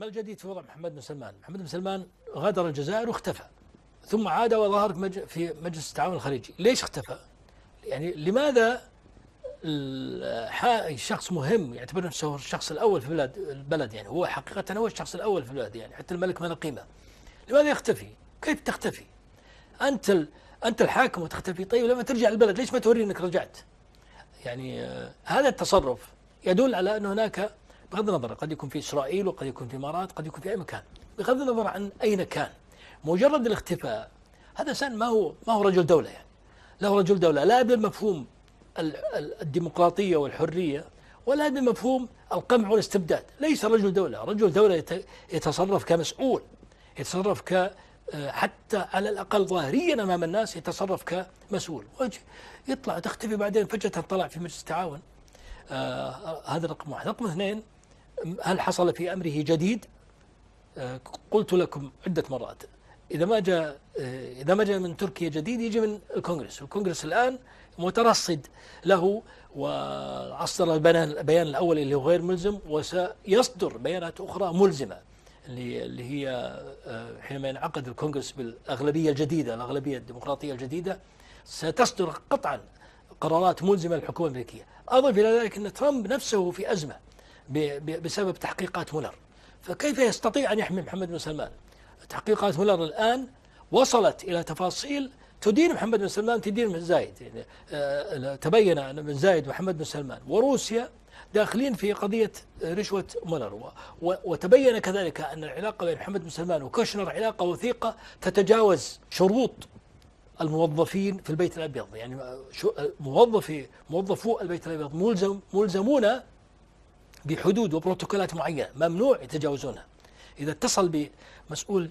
ما الجديد في وضع محمد بن سلمان؟ محمد بن سلمان غادر الجزائر واختفى ثم عاد وظهر في مجلس التعاون الخليجي، ليش اختفى؟ يعني لماذا شخص مهم يعتبر نفسه الشخص الأول في البلد البلد يعني هو حقيقة هو الشخص الأول في البلد يعني حتى الملك ما له قيمة. لماذا يختفي؟ كيف تختفي؟ أنت أنت الحاكم وتختفي طيب لما ترجع البلد ليش ما توري إنك رجعت؟ يعني آه هذا التصرف يدل على أن هناك بغض النظر قد يكون في إسرائيل وقد يكون في الإمارات قد يكون في أي مكان. بغض النظر عن اين كان مجرد الاختفاء هذا إنسان ما هو ما هو رجل دولة يعني. له رجل دولة لا بمفهوم الديمقراطية والحرية ولا بمفهوم القمع والاستبداد. ليس رجل دولة رجل دولة يتصرف كمسؤول يتصرف ك حتى على الأقل ظاهريا أمام الناس يتصرف كمسؤول. يطلع تختفي بعدين فجأة طلع في مجلس التعاون. آه هذا رقم واحد. رقم اثنين هل حصل في أمره جديد؟ آه قلت لكم عدة مرات. إذا ما جاء آه إذا ما جاء من تركيا جديد يجي من الكونغرس. والكونغرس الآن مترصد له وأصدر البيان الأول اللي هو غير ملزم وسيصدر بيانات أخرى ملزمة اللي اللي هي آه، حينما ينعقد الكونغرس بالأغلبية الجديدة الأغلبية الديمقراطية الجديدة ستصدر قطعا قرارات ملزمة للحكومة الأمريكية. أضف إلى ذلك أن ترامب نفسه في أزمة. بسبب تحقيقات مولر فكيف يستطيع أن يحمي محمد بن سلمان؟ تحقيقات مولر الآن وصلت إلى تفاصيل تدين محمد بن سلمان تدين بن زايد. يعني آه، تبين أن بن زايد ومحمد بن سلمان. وروسيا داخلين في قضية رشوة مولر. وتبين كذلك أن العلاقة بين محمد بن سلمان وكوشنر علاقة وثيقة تتجاوز شروط الموظفين في البيت الأبيض. يعني موظفي موظفو البيت الأبيض ملزم ملزمون بحدود وبروتوكولات معينة ممنوع يتجاوزونها. إذا اتصل بمسؤول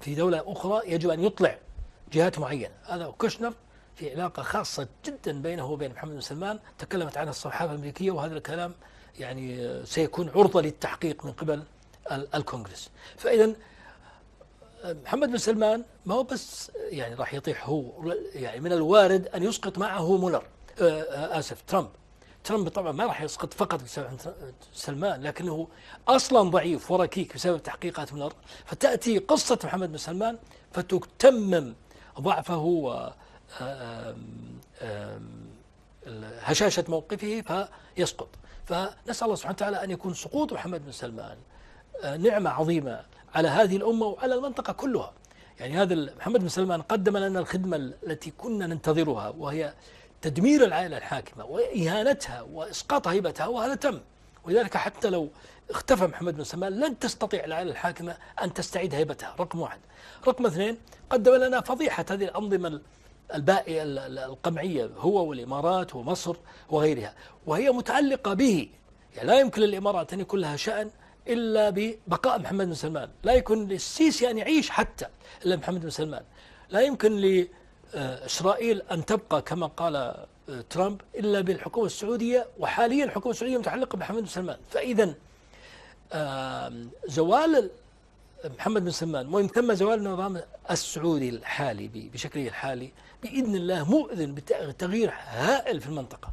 في دولة أخرى يجب أن يطلع جهات معينة. هذا كوشنر في علاقة خاصة جدا بينه وبين محمد بن سلمان. تكلمت عنها الصحافه الأمريكية وهذا الكلام يعني سيكون عرضة للتحقيق من قبل الكونغرس. فاذا محمد بن سلمان ما هو بس يعني راح يطيح هو يعني من الوارد أن يسقط معه مولر. آه، آه، آسف ترامب. ترامب طبعا ما راح يسقط فقط بسبب سلمان لكنه أصلا ضعيف وركيك بسبب تحقيقات مولر فتأتي قصة محمد بن سلمان فتتمم ضعفه و هشاشة موقفه فيسقط. فنسأل الله سبحانه وتعالى أن يكون سقوط محمد بن سلمان آه، نعمة عظيمة على هذه الأمة وعلى المنطقة كلها. يعني هذا محمد بن سلمان قدم لنا الخدمة التي كنا ننتظرها وهي تدمير العائلة الحاكمة وإهانتها وإسقاط هيبتها وهذا تم. ولذلك حتى لو اختفى محمد بن سلمان لن تستطيع العائلة الحاكمة أن تستعيد هيبتها. رقم واحد. رقم اثنين قدم لنا فضيحة هذه الأنظمة البائية القمعية هو والإمارات ومصر وغيرها وهي متعلقة به. يعني لا يمكن للإمارات أن يكون لها شأن إلا ببقاء محمد بن سلمان. لا يكون للسيسي أن يعيش حتى إلا محمد بن سلمان. لا يمكن لإسرائيل أن تبقى كما قال آه، ترامب إلا بالحكومة السعودية وحاليا الحكومة السعودية متعلقة بمحمد بن سلمان. فإذا زوال محمد بن سلمان ومن ثم زوال النظام السعودي الحالي بشكله الحالي بإذن الله مؤذن بتغيير هائل في المنطقة.